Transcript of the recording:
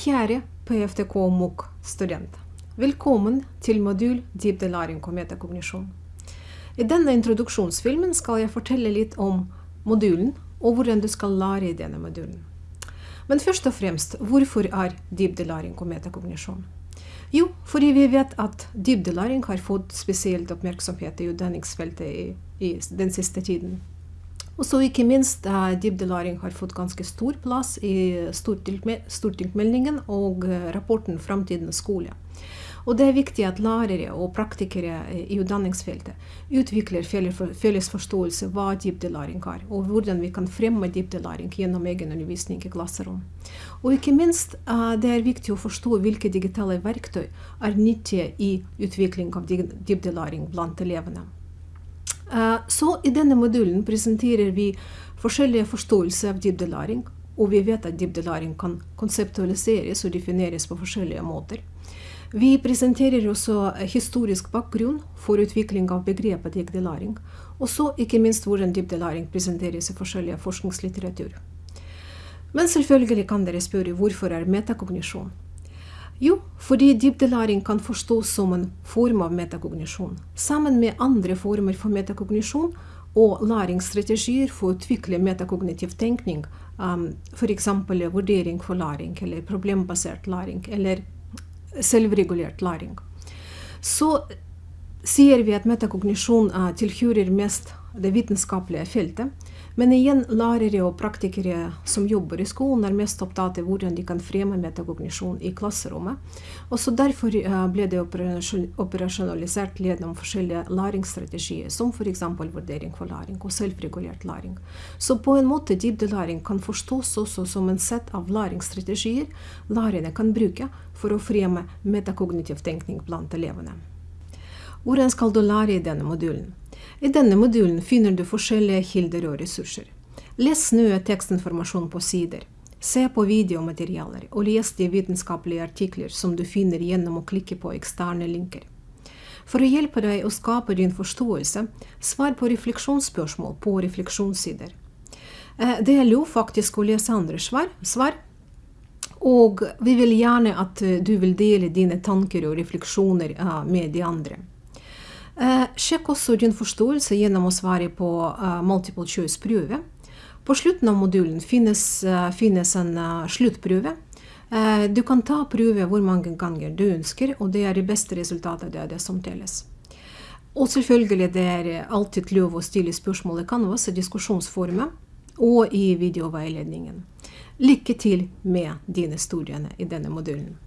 Kjære PFTK MOOC-student. Velkommen til modul dybdelæring og metakognisjon. I denne introduksjonsfilmen skal jeg fortelle litt om modulen og hvordan du skal lære i denne modulen. Men først og fremst, hvorfor er dybdelæring og metakognisjon? Jo, fordi vi vet at dybdelæring har fått spesielt oppmerksomhet i utdanningsfeltet i, i den siste tiden. Og så ikke minst uh, dybdelæring har fått ganske stor plass i stortingsmeldingen og uh, rapporten 'Framtidens skole'. Og det er viktig at lærere og praktikere i utdanningsfeltet utvikler felles forståelse av hva dybdelæring er, og hvordan vi kan fremme dybdelæring gjennom egen undervisning i klasserom. Og ikke minst det er viktig å forstå hvilke digitale verktøy er nyttige i utvikling av dybdelæring blant elevene. Eh, så i denne modulen presenterer vi forskjellige forståelser av dybdelæring, og vi vet at dybdelæring kan konseptualiseres og defineres på forskjellige måter. Vi presenterer også historisk bakgrunn for utvikling av begrepet dybdelæring, og så ikke minst hvordan dybdelæring presenteres i forskjellige forskningslitteratur. Men selvfølgelig kan dere spørre hvorfor er metakognisjon? Jo, fordi dybdelæring kan forstås som en form av metakognisjon, sammen med andre former for metakognisjon og læringsstrategier for å utvikle metakognitiv tenkning, um, f.eks. vurdering for læring, eller problembasert læring, eller selvregulert læring. Så sier vi at metakognisjon tilhører mest det vitenskapelige feltet. Men igjen, lærere og praktikere som jobber i skolen, er mest opptatt av hvordan de kan fremme metakognisjon i klasserommet. Også derfor uh, ble det operasjonalisert gjennom forskjellige læringsstrategier, som f.eks. vurdering for læring og selvregulert læring. Så på en måte dybdelæring kan forstås også som en sett av læringsstrategier lærerne kan bruke for å fremme metakognitiv tenkning blant elevene. Hvordan skal du lære i denne modulen? I denne modulen finner du forskjellige kilder og ressurser. Les nå tekstinformasjon på sider. Se på videomaterialer, og les de vitenskapelige artikler som du finner gjennom å klikke på eksterne linker. For å hjelpe deg å skape din forståelse, svar på refleksjonsspørsmål på refleksjonssider. Eh, det er lov faktisk å lese andre svar, og vi vil gjerne at eh, du vil dele dine tanker og refleksjoner eh, med de andre. Eh, sjekk også din forståelse gjennom å svare på uh, multiple choice-prøve. På slutten av modulen finnes, uh, finnes en sluttprøve. Du kan ta prøve hvor mange ganger du ønsker, og det er det beste resultatet det er det som telles. Og selvfølgelig det er alltid lov å stille spørsmål i Canvas i diskusjonsformen og i videoveiledningen. Lykke til med dine studiene i denne modulen.